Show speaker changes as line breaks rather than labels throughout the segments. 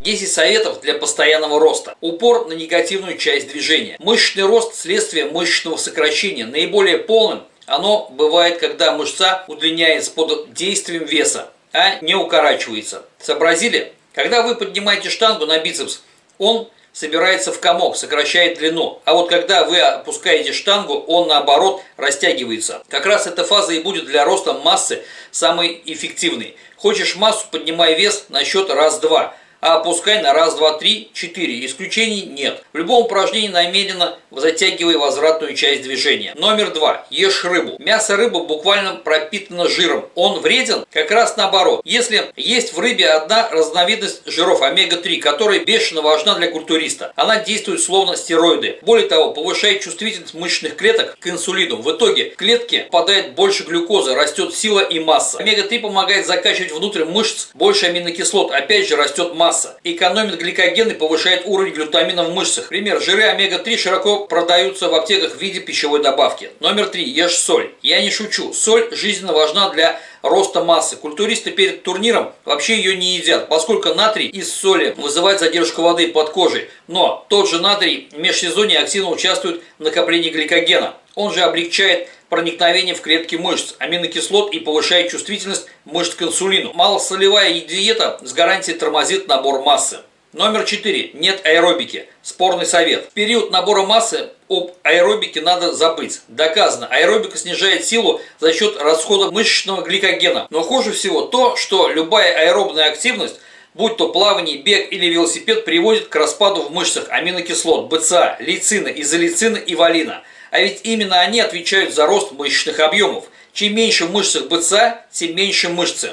10 советов для постоянного роста. Упор на негативную часть движения. Мышечный рост – следствие мышечного сокращения. Наиболее полным оно бывает, когда мышца удлиняется под действием веса, а не укорачивается. Сообразили? Когда вы поднимаете штангу на бицепс, он собирается в комок, сокращает длину. А вот когда вы опускаете штангу, он наоборот растягивается. Как раз эта фаза и будет для роста массы самой эффективной. Хочешь массу, поднимай вес на счет раз-два а опускай на раз, два, три, четыре. Исключений нет. В любом упражнении намеренно затягивай возвратную часть движения. Номер два. Ешь рыбу. Мясо рыбы буквально пропитано жиром. Он вреден? Как раз наоборот. Если есть в рыбе одна разновидность жиров омега-3, которая бешено важна для культуриста. Она действует словно стероиды. Более того, повышает чувствительность мышечных клеток к инсулину. В итоге в клетке попадает больше глюкозы, растет сила и масса. Омега-3 помогает закачивать внутрь мышц больше аминокислот. Опять же растет масса масса. Экономит гликоген и повышает уровень глютамина в мышцах. Пример. Жиры омега-3 широко продаются в аптеках в виде пищевой добавки. Номер три. Ешь соль. Я не шучу. Соль жизненно важна для роста массы. Культуристы перед турниром вообще ее не едят, поскольку натрий из соли вызывает задержку воды под кожей. Но тот же натрий в межсезонье активно участвует в накоплении гликогена. Он же облегчает проникновение в клетки мышц, аминокислот и повышает чувствительность мышц к инсулину. Малосолевая диета с гарантией тормозит набор массы. Номер 4. Нет аэробики. Спорный совет. В период набора массы об аэробике надо забыть. Доказано, аэробика снижает силу за счет расхода мышечного гликогена. Но хуже всего то, что любая аэробная активность будь то плавание, бег или велосипед, приводит к распаду в мышцах аминокислот, БЦА, лейцина, изолейцина и валина. А ведь именно они отвечают за рост мышечных объемов. Чем меньше в мышцах БЦА, тем меньше мышцы.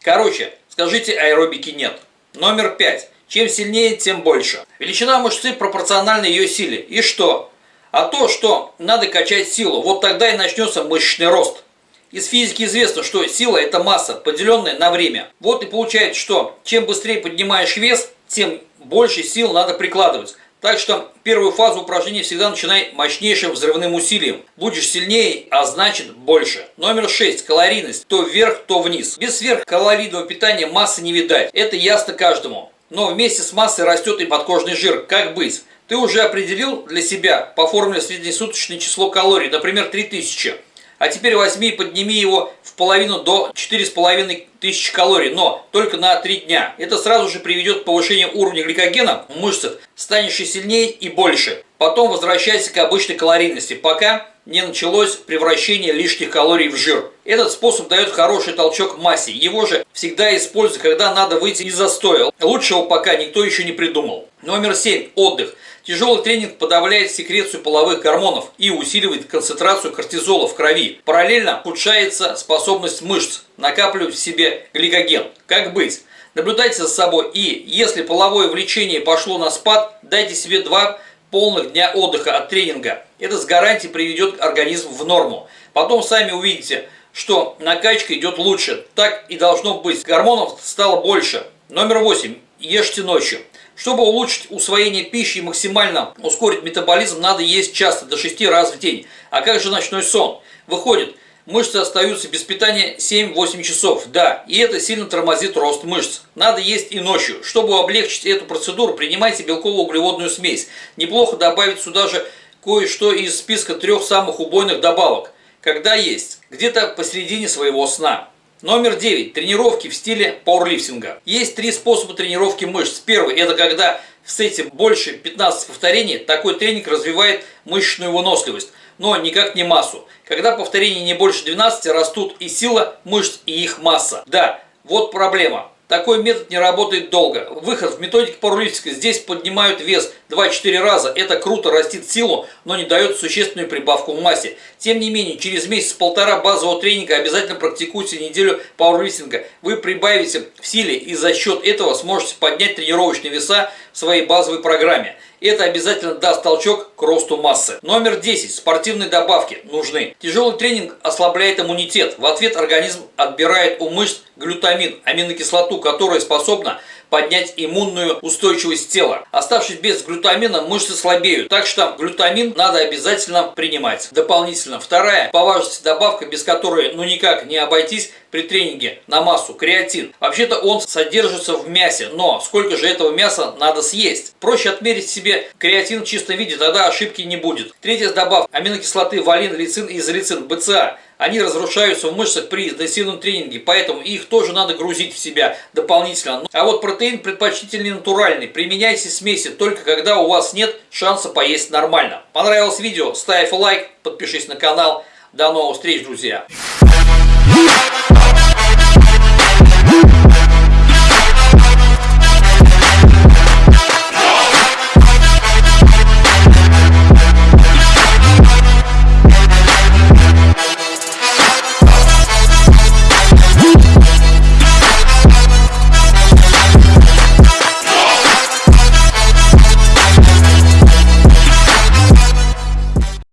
Короче, скажите аэробики нет. Номер пять. Чем сильнее, тем больше. Величина мышцы пропорциональна ее силе. И что? А то, что надо качать силу, вот тогда и начнется мышечный рост. Из физики известно, что сила – это масса, поделенная на время. Вот и получается, что чем быстрее поднимаешь вес, тем больше сил надо прикладывать. Так что первую фазу упражнения всегда начинай мощнейшим взрывным усилием. Будешь сильнее, а значит больше. Номер 6. Калорийность. То вверх, то вниз. Без сверхкалорийного питания массы не видать. Это ясно каждому. Но вместе с массой растет и подкожный жир. Как быть? Ты уже определил для себя по формуле среднесуточное число калорий, например, 3000. А теперь возьми и подними его в половину до 4,5 тысяч калорий, но только на 3 дня. Это сразу же приведет к повышению уровня гликогена в мышцах, станешь сильнее и больше. Потом возвращайся к обычной калорийности, пока не началось превращение лишних калорий в жир. Этот способ дает хороший толчок массе. Его же всегда используют, когда надо выйти из застоя. Лучшего пока никто еще не придумал. Номер 7. Отдых. Тяжелый тренинг подавляет секрецию половых гормонов и усиливает концентрацию кортизола в крови. Параллельно ухудшается способность мышц накапливать в себе гликоген. Как быть? Наблюдайте за собой и, если половое влечение пошло на спад, дайте себе два полных дня отдыха от тренинга. Это с гарантией приведет организм в норму. Потом сами увидите, что накачка идет лучше. Так и должно быть. Гормонов стало больше. Номер 8. Ешьте ночью. Чтобы улучшить усвоение пищи и максимально ускорить метаболизм, надо есть часто, до 6 раз в день. А как же ночной сон? Выходит, мышцы остаются без питания 7-8 часов. Да, и это сильно тормозит рост мышц. Надо есть и ночью. Чтобы облегчить эту процедуру, принимайте белково-углеводную смесь. Неплохо добавить сюда же кое-что из списка трех самых убойных добавок. Когда есть? Где-то посередине своего сна. Номер 9. Тренировки в стиле пауэрлифтинга. Есть три способа тренировки мышц. Первый – это когда в сете больше 15 повторений, такой тренинг развивает мышечную выносливость, но никак не массу. Когда повторений не больше 12, растут и сила мышц, и их масса. Да, вот проблема. Такой метод не работает долго. Выход в методике пауэрлифтинга. Здесь поднимают вес 2-4 раза. Это круто, растит силу, но не дает существенную прибавку в массе. Тем не менее, через месяц-полтора базового тренинга обязательно практикуйте неделю пауэрлифтинга. Вы прибавите в силе и за счет этого сможете поднять тренировочные веса в своей базовой программе. Это обязательно даст толчок к росту массы. Номер 10. Спортивные добавки нужны. Тяжелый тренинг ослабляет иммунитет. В ответ организм отбирает у мышц глютамин, аминокислоту, которая способна поднять иммунную устойчивость тела. Оставшись без глютамина, мышцы слабеют, так что глютамин надо обязательно принимать. Дополнительно, вторая по важности добавка, без которой ну никак не обойтись, при тренинге на массу, креатин. Вообще-то он содержится в мясе, но сколько же этого мяса надо съесть? Проще отмерить себе креатин в чистом виде, тогда ошибки не будет. Третья добавка аминокислоты валин, лицин и изолицин, БЦА они разрушаются в мышцах при интенсивном тренинге, поэтому их тоже надо грузить в себя дополнительно. А вот протеин предпочтительнее натуральный. Применяйте смеси только когда у вас нет шанса поесть нормально. Понравилось видео? Ставь лайк, подпишись на канал. До новых встреч, друзья!